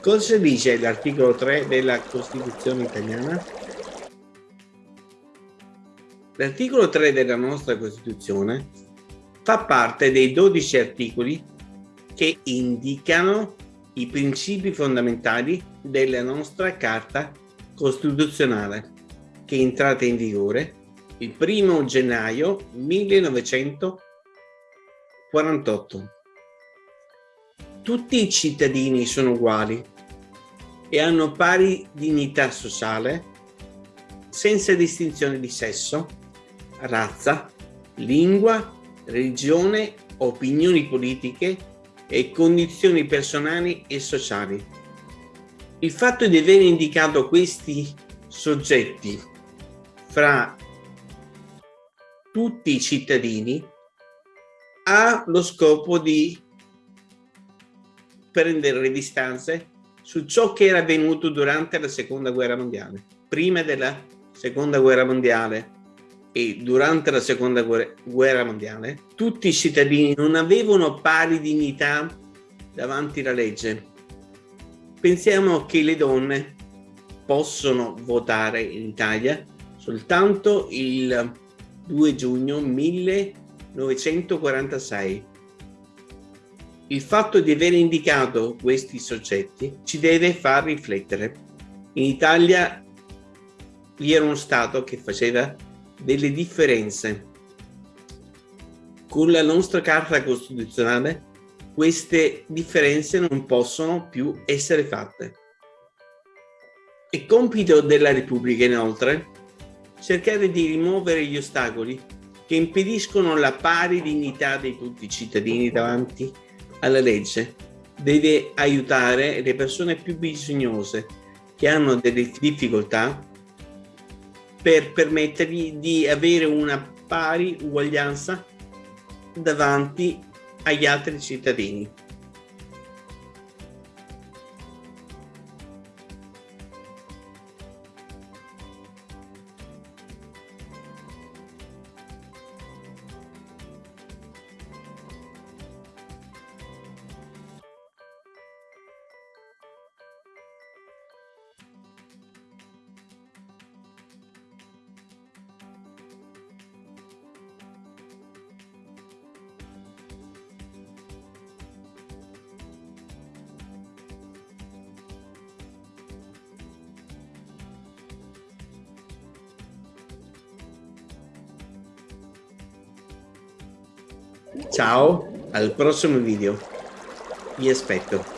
Cosa dice l'articolo 3 della Costituzione italiana? L'articolo 3 della nostra Costituzione fa parte dei 12 articoli che indicano i principi fondamentali della nostra Carta Costituzionale, che è entrata in vigore il 1 gennaio 1948. Tutti i cittadini sono uguali e hanno pari dignità sociale senza distinzione di sesso, razza, lingua, religione, opinioni politiche e condizioni personali e sociali. Il fatto di aver indicato questi soggetti fra tutti i cittadini ha lo scopo di prendere le distanze su ciò che era avvenuto durante la seconda guerra mondiale. Prima della seconda guerra mondiale e durante la seconda guerra mondiale, tutti i cittadini non avevano pari dignità davanti alla legge. Pensiamo che le donne possono votare in Italia soltanto il 2 giugno 1946. Il fatto di aver indicato questi soggetti ci deve far riflettere. In Italia vi era uno Stato che faceva delle differenze. Con la nostra Carta Costituzionale queste differenze non possono più essere fatte. È compito della Repubblica inoltre cercare di rimuovere gli ostacoli che impediscono la pari dignità di tutti i cittadini davanti alla legge. Deve aiutare le persone più bisognose che hanno delle difficoltà per permettergli di avere una pari uguaglianza davanti agli altri cittadini. Ciao, al prossimo video. Vi aspetto.